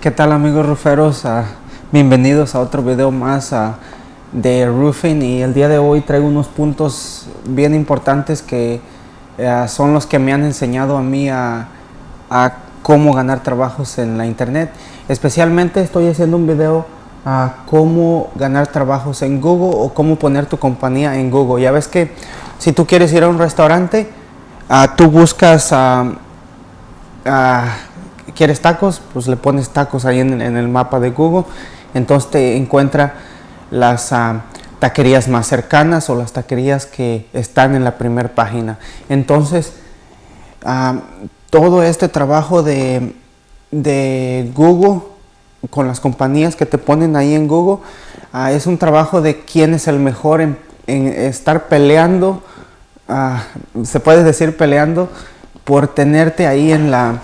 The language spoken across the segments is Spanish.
¿Qué tal amigos ruferos? Ah, bienvenidos a otro video más ah, de roofing y el día de hoy traigo unos puntos bien importantes que ah, son los que me han enseñado a mí a, cómo ganar trabajos en la internet. Especialmente estoy haciendo un video a cómo ganar trabajos en Google o cómo poner tu compañía en Google. Ya ves que si tú quieres ir a un restaurante, tú buscas ¿Quieres tacos? Pues le pones tacos ahí en, el mapa de Google. Entonces te encuentra las ah, taquerías más cercanas o las taquerías que están en la primera página. Entonces, ah, todo este trabajo de, Google con las compañías que te ponen ahí en Google ah, es un trabajo de quién es el mejor en, estar peleando, se puede decir peleando por tenerte ahí en la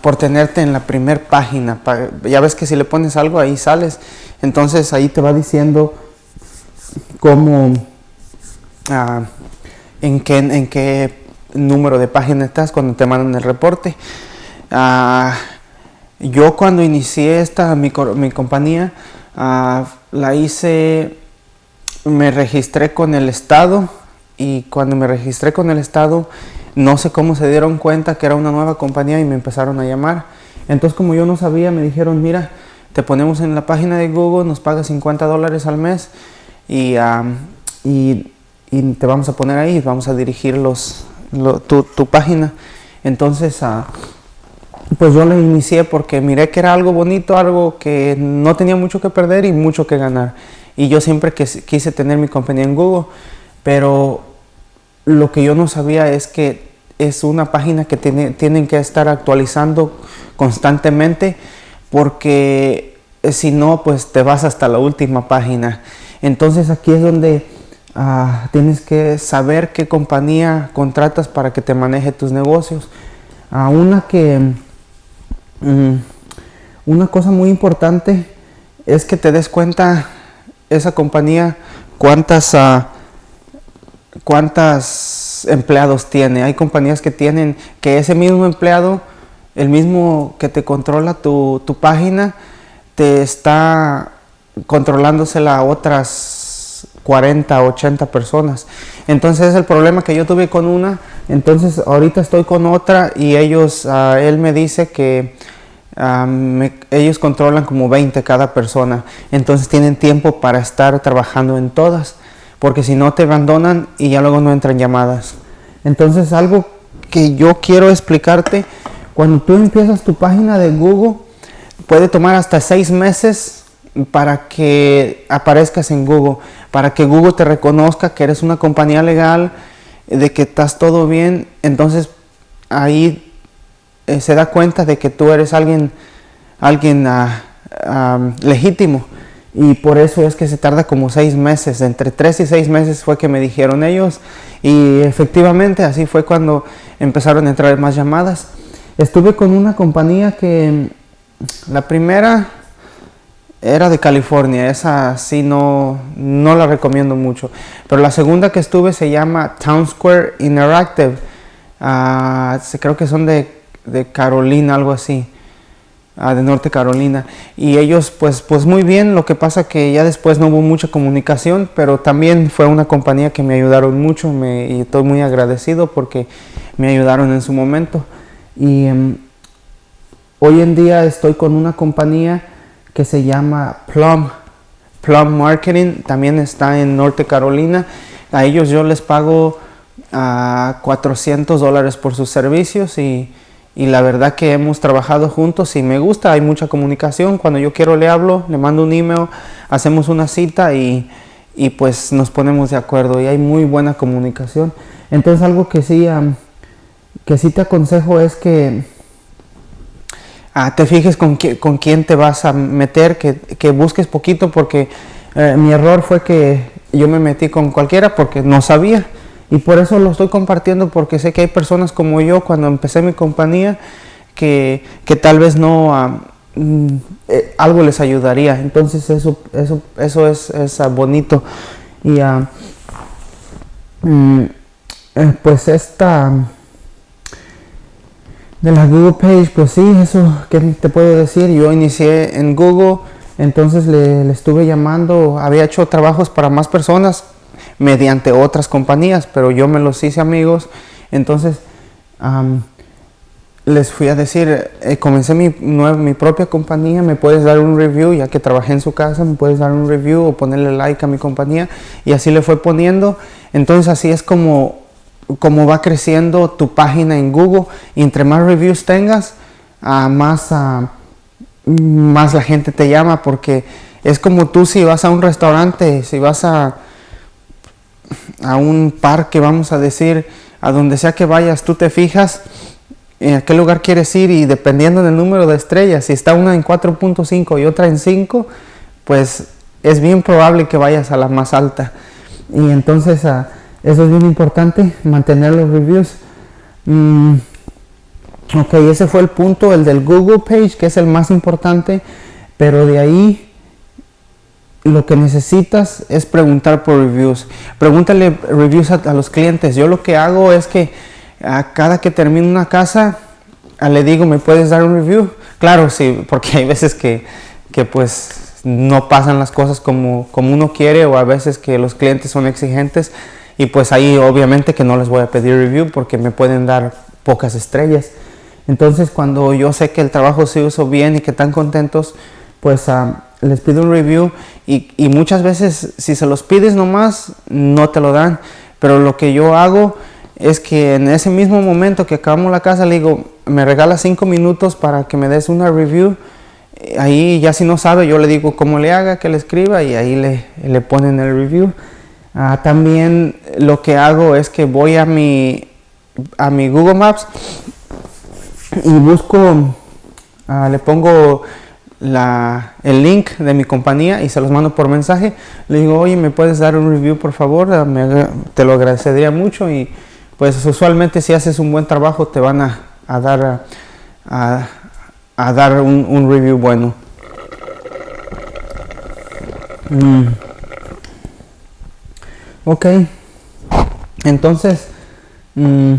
por tenerte en la primera página. ya ves que si le pones algo ahí sales. Entonces ahí te va diciendo cómo, ah, en, qué, en qué número de página estás cuando te mandan el reporte. Ah, yo cuando inicié esta, mi, mi compañía, ah, la hice, me registré con el Estado y cuando me registré con el Estado, no sé cómo se dieron cuenta que era una nueva compañía y me empezaron a llamar. Entonces como yo no sabía, me dijeron, mira, te ponemos en la página de Google, nos pagas 50 dólares al mes y, te vamos a poner ahí, vamos a dirigir tu, página. Entonces, uh, pues yo le inicié porque miré que era algo bonito, algo que no tenía mucho que perder y mucho que ganar. Y yo siempre quise tener mi compañía en Google, pero lo que yo no sabía es que es una página que tienen que estar actualizando constantemente porque eh, si no, pues te vas hasta la última página. Entonces aquí es donde ah, tienes que saber qué compañía contratas para que te maneje tus negocios. a ah, una que... Mm, una cosa muy importante es que te des cuenta esa compañía cuántas... Uh, cuántos empleados tiene. Hay compañías que tienen que ese mismo empleado, el mismo que te controla tu, página, te está controlándosela a otras 40, 80 personas. Entonces es el problema que yo tuve con una. Entonces ahorita estoy con otra y ellos, ah, él me dice que ah, ellos controlan como 20 cada persona. Entonces tienen tiempo para estar trabajando en todas porque si no te abandonan y ya luego no entran llamadas. Entonces algo que yo quiero explicarte, cuando tú empiezas tu página de Google, puede tomar hasta seis meses para que aparezcas en Google, para que Google te reconozca que eres una compañía legal, de que estás todo bien, entonces ahí eh, se da cuenta de que tú eres alguien, alguien ah, ah, legítimo y por eso es que se tarda como seis meses, entre tres y seis meses fue que me dijeron ellos. Y efectivamente así fue cuando empezaron a entrar más llamadas. Estuve con una compañía que la primera era de California, esa sí no, no la recomiendo mucho, pero la segunda que estuve se llama Town Square Interactive, uh, creo que son de, de Carolina, algo así de Norte Carolina. Y ellos pues pues muy bien lo que pasa que ya después no hubo mucha comunicación pero también fue una compañía que me ayudaron mucho me, y estoy muy agradecido porque me ayudaron en su momento. Y em, hoy en día estoy con una compañía que se llama Plum Plum Marketing también está en Norte Carolina. A ellos yo les pago a 400 dólares por sus servicios y y la verdad que hemos trabajado juntos y me gusta, hay mucha comunicación, cuando yo quiero le hablo, le mando un email, hacemos una cita y, pues nos ponemos de acuerdo y hay muy buena comunicación. Entonces algo que sí, que sí te aconsejo es que ah, te fijes con, con quién te vas a meter, que, busques poquito porque eh, mi error fue que yo me metí con cualquiera porque no sabía y por eso lo estoy compartiendo porque sé que hay personas como yo cuando empecé mi compañía que, tal vez no mm, eh, algo les ayudaría. Entonces eso, eso, eso es, es ah, bonito. Y eh, pues esta De la Google Page, pues sí, eso, ¿qué te puedo decir? Yo inicié en Google, entonces le, estuve llamando, había hecho trabajos para más personas mediante otras compañías, pero yo me los hice amigos, entonces les fui a decir, eh, comencé mi, mi propia compañía, me puedes dar un review, ya que trabajé en su casa, me puedes dar un review o ponerle like a mi compañía, y así le fue poniendo, entonces así es como cómo va creciendo tu página en Google. Y entre más reviews tengas, uh, más, uh, más la gente te llama porque es como tú si vas a un restaurante, si vas a, a un parque, vamos a decir, a donde sea que vayas, tú te fijas en a qué lugar quieres ir y dependiendo del número de estrellas, si está una en 4.5 y otra en 5, pues es bien probable que vayas a la más alta. Y entonces... Uh, eso es bien importante, mantener los reviews. Mm, ok, ese fue el punto, el del Google Page, que es el más importante. Pero de ahí lo que necesitas es preguntar por reviews. Pregúntale reviews a, los clientes. Yo lo que hago es que a cada que termino una casa, le digo, ¿me puedes dar un review? Claro, sí, porque hay veces que, que pues no pasan las cosas como, como uno quiere o a veces que los clientes son exigentes y pues ahí obviamente que no les voy a pedir review porque me pueden dar pocas estrellas. Entonces cuando yo sé que el trabajo se usó bien y que están contentos, pues ah, les pido un review y, muchas veces si se los pides nomás no te lo dan. Pero lo que yo hago es que en ese mismo momento que acabamos la casa le digo, me regala cinco minutos para que me des una review. Ahí ya si no sabe yo le digo cómo le haga, que le escriba y ahí le, le ponen el review. Ah, también lo que hago es que voy a mi, a mi Google Maps y busco, ah, le pongo el link de mi compañía y se los mando por mensaje. Le digo, oye, ¿me puedes dar un review por favor? Ah, te lo agradecería mucho y pues usualmente si haces un buen trabajo te van a, dar, a, dar un, review bueno. Mm. Ok, entonces, mm,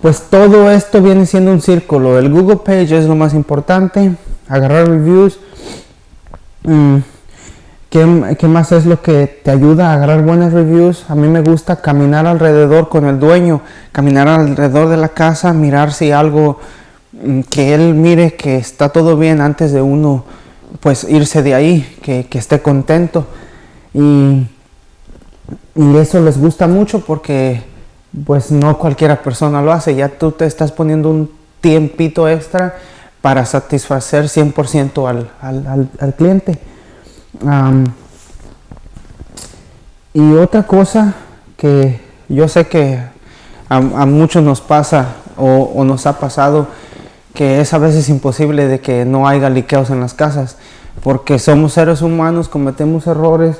pues todo esto viene siendo un círculo. El Google Page es lo más importante, agarrar reviews. Mm, ¿qué, más es lo que te ayuda a agarrar buenas reviews? A mí me gusta caminar alrededor con el dueño, caminar alrededor de la casa, mirar si algo mm, que él mire que está todo bien antes de uno pues irse de ahí, que, que esté contento. Y y eso les gusta mucho porque pues no cualquiera persona lo hace, ya tú te estás poniendo un tiempito extra para satisfacer 100% al, al, al, cliente. y otra cosa que yo sé que a, muchos nos pasa o, nos ha pasado que es a veces imposible de que no haya liqueos en las casas porque somos seres humanos, cometemos errores,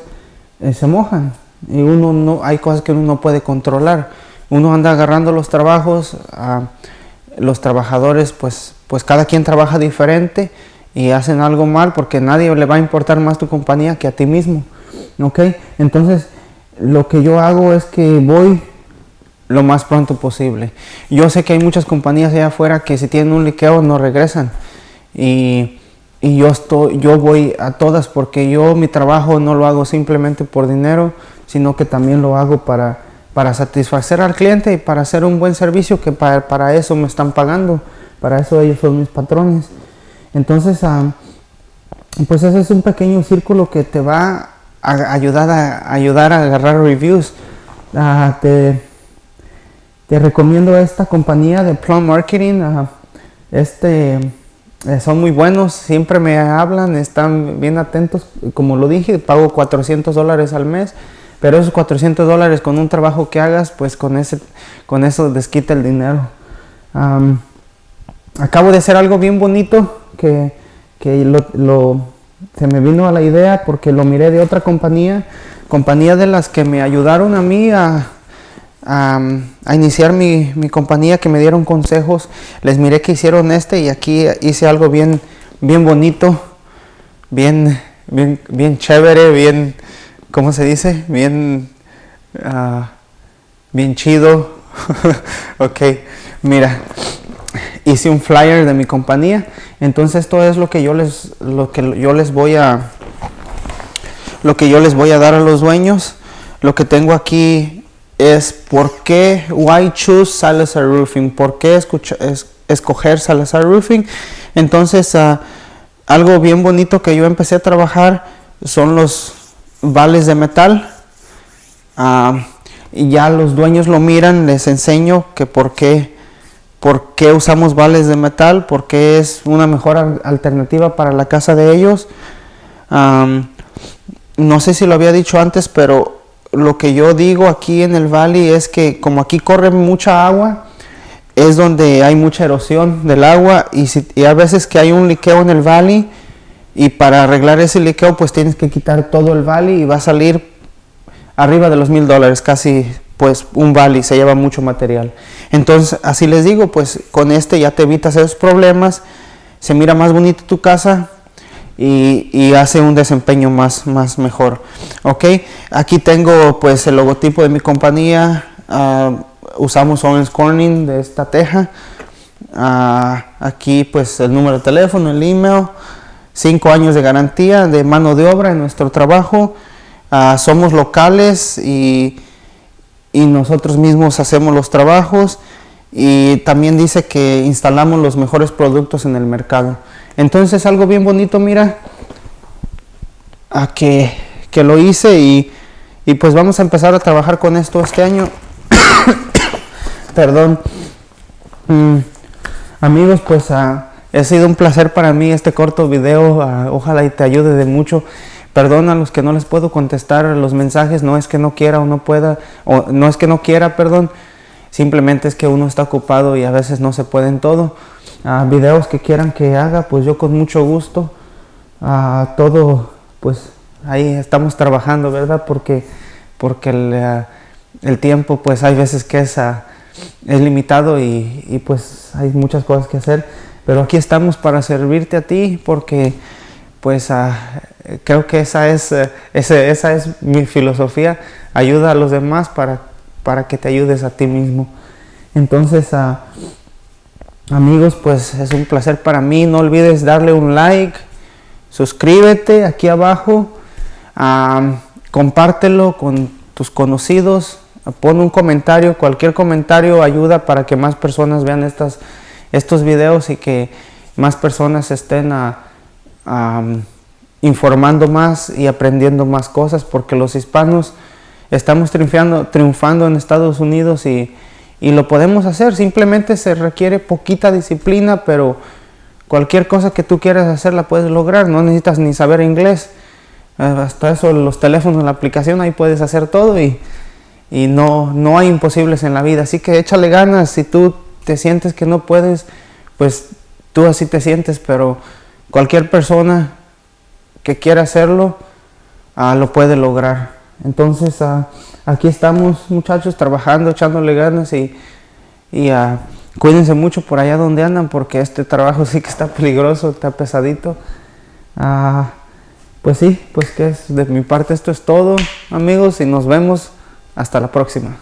eh, se mojan y uno no, hay cosas que uno no puede controlar. Uno anda agarrando los trabajos, a los trabajadores pues, pues cada quien trabaja diferente y hacen algo mal porque nadie le va a importar más tu compañía que a ti mismo. ¿Ok? Entonces lo que yo hago es que voy lo más pronto posible. Yo sé que hay muchas compañías allá afuera que si tienen un liqueo no regresan. Y, y yo, estoy, yo voy a todas porque yo mi trabajo no lo hago simplemente por dinero, sino que también lo hago para, para satisfacer al cliente y para hacer un buen servicio, que para, eso me están pagando, para eso ellos son mis patrones. Entonces, ah, pues ese es un pequeño círculo que te va a ayudar a, ayudar a agarrar reviews. Ah, te, te, recomiendo esta compañía de Plum Marketing. Ah, este, eh, son muy buenos, siempre me hablan, están bien atentos. Como lo dije, pago 400 dólares al mes pero esos 400 dólares con un trabajo que hagas, pues con, ese, con eso desquita el dinero. acabo de hacer algo bien bonito que, que lo, se me vino a la idea porque lo miré de otra compañía, compañía de las que me ayudaron a mí a, a, iniciar mi, mi, compañía, que me dieron consejos. Les miré que hicieron este y aquí hice algo bien, bien bonito, bien, bien, bien chévere, bien ¿cómo se dice? Bien, uh, bien chido. ok, mira, hice un flyer de mi compañía. Entonces esto es lo que yo les, lo que yo les voy a, lo que yo les voy a dar a los dueños. Lo que tengo aquí es por qué, why choose Salazar Roofing, por qué escucha, escoger Salazar Roofing. Entonces, uh, algo bien bonito que yo empecé a trabajar son los vales de metal. Uh, y ya los dueños lo miran, les enseño que por qué, por qué usamos vales de metal, porque es una mejor alternativa para la casa de ellos. No sé si lo había dicho antes, pero lo que yo digo aquí en el valle es que como aquí corre mucha agua, es donde hay mucha erosión del agua y, si, a veces que hay un liqueo en el valle y para arreglar ese liqueo pues tienes que quitar todo el valle y va a salir arriba de los mil dólares, casi pues un valle, se lleva mucho material. Entonces así les digo, pues con este ya te evitas esos problemas, se mira más bonita tu casa, y, hace un desempeño más, más mejor. Ok, aquí tengo pues el logotipo de mi compañía. Uh, usamos Owens Corning de esta teja. Uh, aquí pues el número de teléfono, el email. Cinco años de garantía de mano de obra en nuestro trabajo. Uh, somos locales y, y nosotros mismos hacemos los trabajos y también dice que instalamos los mejores productos en el mercado. Entonces algo bien bonito, mira, a que, que lo hice y, y, pues vamos a empezar a trabajar con esto este año. Perdón. Mm, amigos, pues ha sido un placer para mí este corto video. ojalá y te ayude de mucho. Perdón a los que no les puedo contestar los mensajes. No es que no quiera o no pueda, o no es que no quiera, perdón. Simplemente es que uno está ocupado y a veces no se puede en todo videos que quieran que haga, pues yo con mucho gusto. a todo, pues ahí estamos trabajando, ¿verdad? Porque, porque el, tiempo, pues hay veces que es, es limitado y, pues hay muchas cosas que hacer. Pero aquí estamos para servirte a ti porque pues creo que esa es, ese, esa es mi filosofía. Ayuda a los demás para, para que te ayudes a ti mismo. Entonces, Amigos, pues es un placer para mí. No olvides darle un like, suscríbete aquí abajo, compártelo con tus conocidos, pon un comentario, cualquier comentario ayuda para que más personas vean estas, estos videos y que más personas estén informando más y aprendiendo más cosas porque los hispanos estamos triunfando, triunfando en Estados Unidos y y lo podemos hacer, simplemente se requiere poquita disciplina, pero cualquier cosa que tú quieras hacer la puedes lograr, no necesitas ni saber inglés, eh, hasta eso los teléfonos, la aplicación, ahí puedes hacer todo y, y no, no hay imposibles en la vida, así que échale ganas, si tú te sientes que no puedes, pues tú así te sientes, pero cualquier persona que quiera hacerlo, ah, lo puede lograr. Entonces, ah, aquí estamos muchachos trabajando, echándole ganas y, uh, cuídense mucho por allá donde andan porque este trabajo sí que está peligroso, está pesadito. Pues sí, pues que es de mi parte esto es todo amigos y nos vemos hasta la próxima.